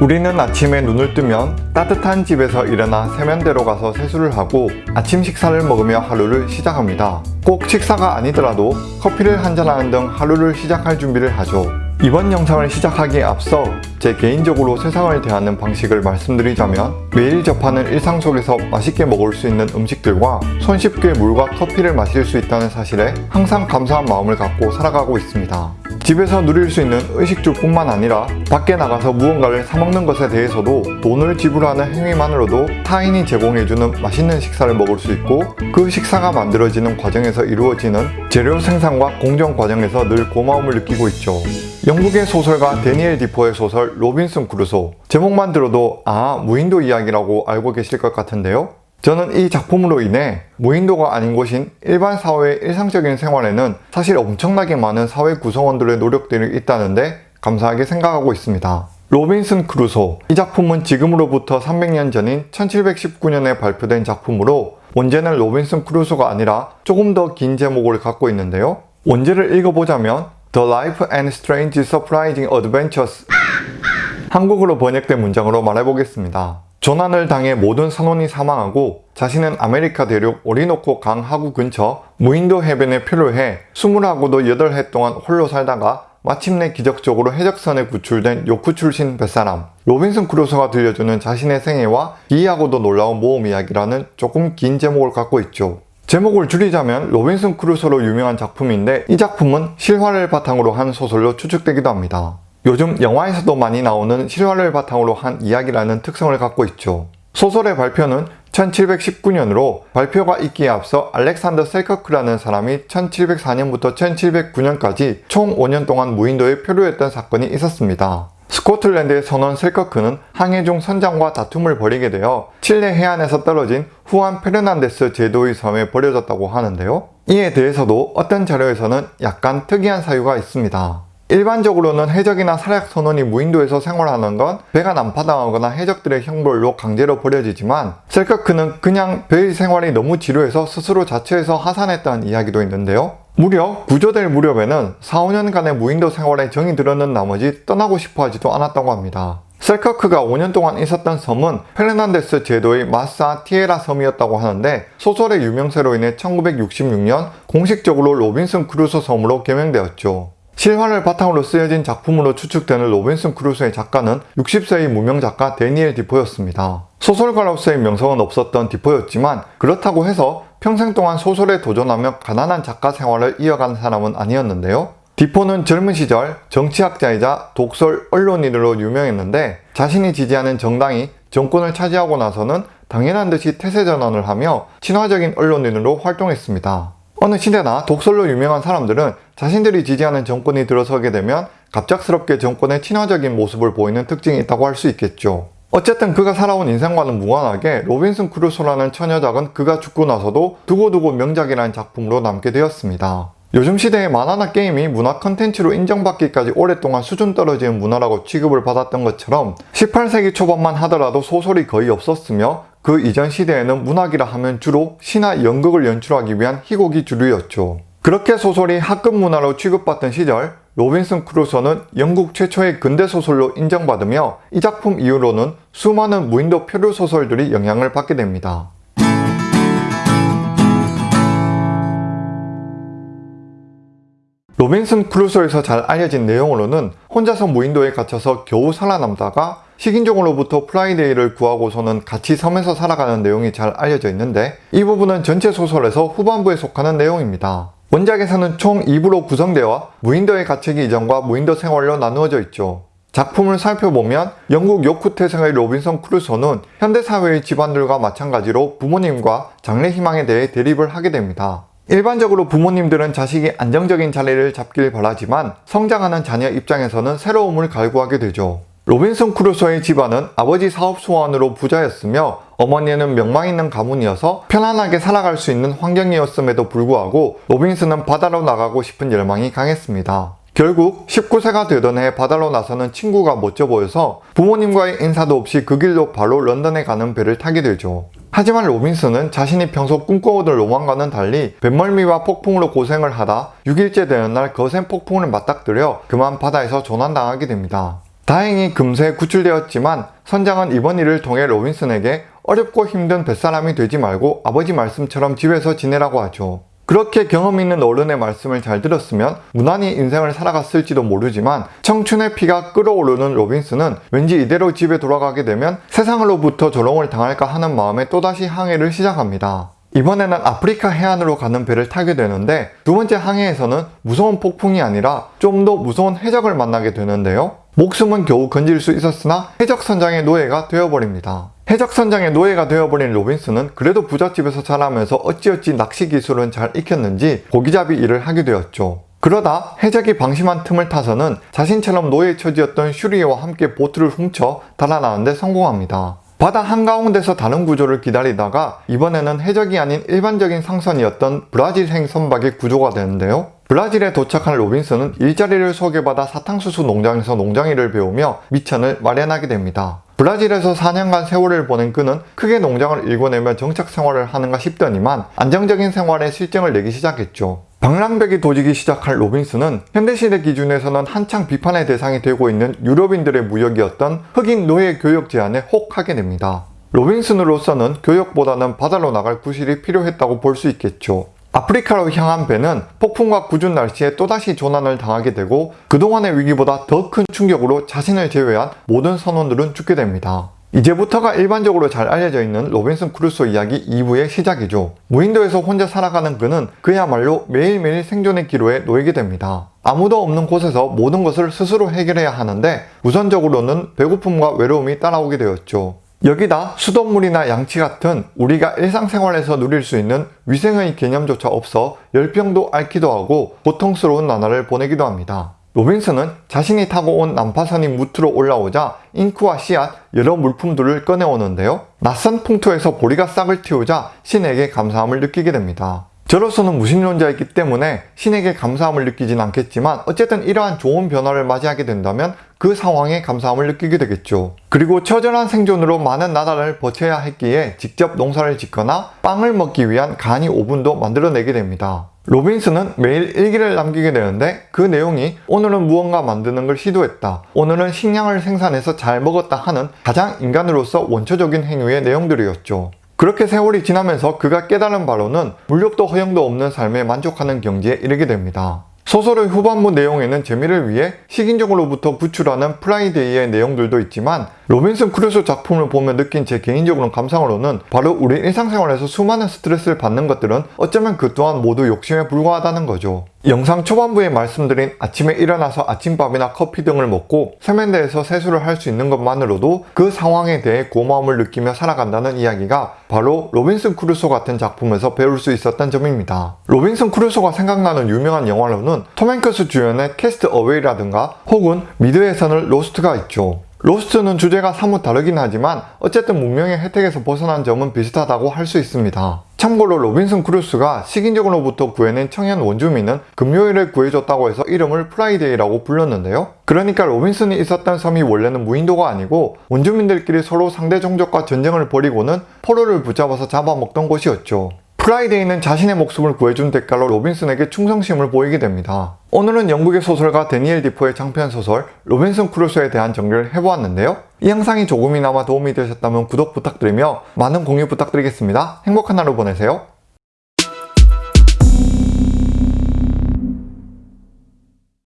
우리는 아침에 눈을 뜨면 따뜻한 집에서 일어나 세면대로 가서 세수를 하고 아침 식사를 먹으며 하루를 시작합니다. 꼭 식사가 아니더라도 커피를 한잔하는 등 하루를 시작할 준비를 하죠. 이번 영상을 시작하기에 앞서 제 개인적으로 세상을 대하는 방식을 말씀드리자면 매일 접하는 일상 속에서 맛있게 먹을 수 있는 음식들과 손쉽게 물과 커피를 마실 수 있다는 사실에 항상 감사한 마음을 갖고 살아가고 있습니다. 집에서 누릴 수 있는 의식주뿐만 아니라 밖에 나가서 무언가를 사먹는 것에 대해서도 돈을 지불하는 행위만으로도 타인이 제공해주는 맛있는 식사를 먹을 수 있고 그 식사가 만들어지는 과정에서 이루어지는 재료 생산과 공정 과정에서 늘 고마움을 느끼고 있죠. 영국의 소설가 데니엘 디포의 소설 로빈슨 크루소 제목만 들어도 아 무인도 이야기라고 알고 계실 것 같은데요. 저는 이 작품으로 인해 무인도가 아닌 곳인 일반 사회의 일상적인 생활에는 사실 엄청나게 많은 사회 구성원들의 노력들이 있다는데 감사하게 생각하고 있습니다. 로빈슨 크루소 이 작품은 지금으로부터 300년 전인 1719년에 발표된 작품으로 원제는 로빈슨 크루소가 아니라 조금 더 긴 제목을 갖고 있는데요. 원제를 읽어보자면 The Life and Strange Surprising Adventures 한국어로 번역된 문장으로 말해보겠습니다. 조난을 당해 모든 선원이 사망하고 자신은 아메리카 대륙 오리노코 강 하구 근처 무인도 해변에 표류해 20하고도 8해 동안 홀로 살다가 마침내 기적적으로 해적선에 구출된 요크 출신 뱃사람 로빈슨 크루소가 들려주는 자신의 생애와 기이하고도 놀라운 모험 이야기라는 조금 긴 제목을 갖고 있죠. 제목을 줄이자면 로빈슨 크루소로 유명한 작품인데 이 작품은 실화를 바탕으로 한 소설로 추측되기도 합니다. 요즘 영화에서도 많이 나오는 실화를 바탕으로 한 이야기라는 특성을 갖고 있죠. 소설의 발표는 1719년으로 발표가 있기에 앞서 알렉산더 셀커크라는 사람이 1704년부터 1709년까지 총 5년 동안 무인도에 표류했던 사건이 있었습니다. 스코틀랜드의 선원 셀커크는 항해 중 선장과 다툼을 벌이게 되어 칠레 해안에서 떨어진 후안 페르난데스 제도의 섬에 버려졌다고 하는데요. 이에 대해서도 어떤 자료에서는 약간 특이한 사유가 있습니다. 일반적으로는 해적이나 사략 선원이 무인도에서 생활하는 건 배가 난파당하거나 해적들의 형벌로 강제로 버려지지만 셀커크는 그냥 배의 생활이 너무 지루해서 스스로 자처해서 하산했다는 이야기도 있는데요. 무려 구조될 무렵에는 4, 5년간의 무인도 생활에 정이 들었는 나머지 떠나고 싶어 하지도 않았다고 합니다. 셀커크가 5년 동안 있었던 섬은 페르난데스 제도의 마사 티에라 섬이었다고 하는데 소설의 유명세로 인해 1966년 공식적으로 로빈슨 크루소 섬으로 개명되었죠. 실화를 바탕으로 쓰여진 작품으로 추측되는 로빈슨 크루소의 작가는 60세의 무명 작가 데니엘 디포였습니다. 소설가로서의 명성은 없었던 디포였지만 그렇다고 해서 평생 동안 소설에 도전하며 가난한 작가 생활을 이어간 사람은 아니었는데요. 디포는 젊은 시절 정치학자이자 독설 언론인으로 유명했는데 자신이 지지하는 정당이 정권을 차지하고 나서는 당연한 듯이 태세 전환을 하며 친화적인 언론인으로 활동했습니다. 어느 시대나 독설로 유명한 사람들은 자신들이 지지하는 정권이 들어서게 되면 갑작스럽게 정권의 친화적인 모습을 보이는 특징이 있다고 할 수 있겠죠. 어쨌든 그가 살아온 인생과는 무관하게 로빈슨 크루소라는 처녀작은 그가 죽고 나서도 두고두고 명작이라는 작품으로 남게 되었습니다. 요즘 시대의 만화나 게임이 문화 컨텐츠로 인정받기까지 오랫동안 수준 떨어지는 문화라고 취급을 받았던 것처럼 18세기 초반만 하더라도 소설이 거의 없었으며 그 이전 시대에는 문학이라 하면 주로 시나 연극을 연출하기 위한 희곡이 주류였죠. 그렇게 소설이 하급 문화로 취급받던 시절 로빈슨 크루소는 영국 최초의 근대 소설로 인정받으며 이 작품 이후로는 수많은 무인도 표류 소설들이 영향을 받게 됩니다. 로빈슨 크루소에서 잘 알려진 내용으로는 혼자서 무인도에 갇혀서 겨우 살아남다가 식인종으로부터 프라이데이를 구하고서는 같이 섬에서 살아가는 내용이 잘 알려져 있는데 이 부분은 전체 소설에서 후반부에 속하는 내용입니다. 원작에서는 총 2부로 구성되어 무인도에 갇히기 이전과 무인도 생활로 나누어져 있죠. 작품을 살펴보면 영국 요크 태생의 로빈슨 크루소는 현대사회의 집안들과 마찬가지로 부모님과 장래 희망에 대해 대립을 하게 됩니다. 일반적으로 부모님들은 자식이 안정적인 자리를 잡길 바라지만 성장하는 자녀 입장에서는 새로움을 갈구하게 되죠. 로빈슨 크루소의 집안은 아버지 사업 수완으로 부자였으며 어머니는 명망 있는 가문이어서 편안하게 살아갈 수 있는 환경이었음에도 불구하고 로빈슨은 바다로 나가고 싶은 열망이 강했습니다. 결국 19세가 되던 해 바다로 나서는 친구가 멋져 보여서 부모님과의 인사도 없이 그 길로 바로 런던에 가는 배를 타게 되죠. 하지만 로빈슨은 자신이 평소 꿈꿔오던 로망과는 달리 뱃멀미와 폭풍으로 고생을 하다 6일째 되는 날 거센 폭풍을 맞닥뜨려 그만 바다에서 조난당하게 됩니다. 다행히 금세 구출되었지만 선장은 이번 일을 통해 로빈슨에게 어렵고 힘든 뱃사람이 되지 말고 아버지 말씀처럼 집에서 지내라고 하죠. 그렇게 경험 있는 어른의 말씀을 잘 들었으면 무난히 인생을 살아갔을지도 모르지만 청춘의 피가 끓어오르는 로빈슨은 왠지 이대로 집에 돌아가게 되면 세상으로부터 조롱을 당할까 하는 마음에 또다시 항해를 시작합니다. 이번에는 아프리카 해안으로 가는 배를 타게 되는데 두 번째 항해에서는 무서운 폭풍이 아니라 좀 더 무서운 해적을 만나게 되는데요. 목숨은 겨우 건질 수 있었으나 해적 선장의 노예가 되어버립니다. 해적 선장의 노예가 되어버린 로빈슨은 그래도 부잣집에서 자라면서 어찌어찌 낚시 기술은 잘 익혔는지 고기잡이 일을 하게 되었죠. 그러다 해적이 방심한 틈을 타서는 자신처럼 노예 처지였던 슈리에와 함께 보트를 훔쳐 달아나는데 성공합니다. 바다 한가운데서 다른 구조를 기다리다가 이번에는 해적이 아닌 일반적인 상선이었던 브라질행 선박에 구조가 되는데요. 브라질에 도착한 로빈슨은 일자리를 소개받아 사탕수수 농장에서 농장일을 배우며 밑천을 마련하게 됩니다. 브라질에서 4년간 세월을 보낸 그는 크게 농장을 일궈내며 정착 생활을 하는가 싶더니만 안정적인 생활에 싫증을 내기 시작했죠. 방랑벽이 도지기 시작한 로빈슨은 현대시대 기준에서는 한창 비판의 대상이 되고 있는 유럽인들의 무역이었던 흑인 노예 교역 제안에 혹하게 됩니다. 로빈슨으로서는 교역보다는 바다로 나갈 구실이 필요했다고 볼 수 있겠죠. 아프리카로 향한 배는 폭풍과 궂은 날씨에 또다시 조난을 당하게 되고 그동안의 위기보다 더 큰 충격으로 자신을 제외한 모든 선원들은 죽게 됩니다. 이제부터가 일반적으로 잘 알려져 있는 로빈슨 크루소 이야기 2부의 시작이죠. 무인도에서 혼자 살아가는 그는 그야말로 매일매일 생존의 기로에 놓이게 됩니다. 아무도 없는 곳에서 모든 것을 스스로 해결해야 하는데 우선적으로는 배고픔과 외로움이 따라오게 되었죠. 여기다 수돗물이나 양치 같은 우리가 일상생활에서 누릴 수 있는 위생의 개념조차 없어 열병도 앓기도 하고 고통스러운 나날을 보내기도 합니다. 로빈슨은 자신이 타고 온 난파선이 뭍으로 올라오자 잉크와 씨앗, 여러 물품들을 꺼내오는데요. 낯선 풍토에서 보리가 싹을 틔우자 신에게 감사함을 느끼게 됩니다. 저로서는 무신론자이기 때문에 신에게 감사함을 느끼진 않겠지만 어쨌든 이러한 좋은 변화를 맞이하게 된다면 그 상황에 감사함을 느끼게 되겠죠. 그리고 처절한 생존으로 많은 날을 버텨야 했기에 직접 농사를 짓거나 빵을 먹기 위한 간이 오븐도 만들어내게 됩니다. 로빈슨은 매일 일기를 남기게 되는데 그 내용이 오늘은 무언가 만드는 걸 시도했다. 오늘은 식량을 생산해서 잘 먹었다 하는 가장 인간으로서 원초적인 행위의 내용들이었죠. 그렇게 세월이 지나면서 그가 깨달은 바로는 물욕도 허영도 없는 삶에 만족하는 경지에 이르게 됩니다. 소설의 후반부 내용에는 재미를 위해 식인종으로부터 구출하는 프라이데이의 내용들도 있지만 로빈슨 크루소 작품을 보며 느낀 제 개인적으로 감상으로는 바로 우리 일상생활에서 수많은 스트레스를 받는 것들은 어쩌면 그 또한 모두 욕심에 불과하다는 거죠. 영상 초반부에 말씀드린 아침에 일어나서 아침밥이나 커피 등을 먹고 세면대에서 세수를 할 수 있는 것만으로도 그 상황에 대해 고마움을 느끼며 살아간다는 이야기가 바로 로빈슨 크루소 같은 작품에서 배울 수 있었던 점입니다. 로빈슨 크루소가 생각나는 유명한 영화로는 톰 행크스 주연의 캐스트 어웨이라든가 혹은 미드에서는 로스트가 있죠. 로스트는 주제가 사뭇 다르긴 하지만 어쨌든 문명의 혜택에서 벗어난 점은 비슷하다고 할 수 있습니다. 참고로 로빈슨 크루소가 식인종으로부터 구해낸 청년 원주민은 금요일에 구해줬다고 해서 이름을 프라이데이라고 불렀는데요. 그러니까 로빈슨이 있었던 섬이 원래는 무인도가 아니고 원주민들끼리 서로 상대 종족과 전쟁을 벌이고는 포로를 붙잡아서 잡아먹던 곳이었죠. 프라이데이는 자신의 목숨을 구해준 대가로 로빈슨에게 충성심을 보이게 됩니다. 오늘은 영국의 소설가 데니엘 디포의 장편 소설 로빈슨 크루소에 대한 정리를 해보았는데요. 이 영상이 조금이나마 도움이 되셨다면 구독 부탁드리며 많은 공유 부탁드리겠습니다. 행복한 하루 보내세요.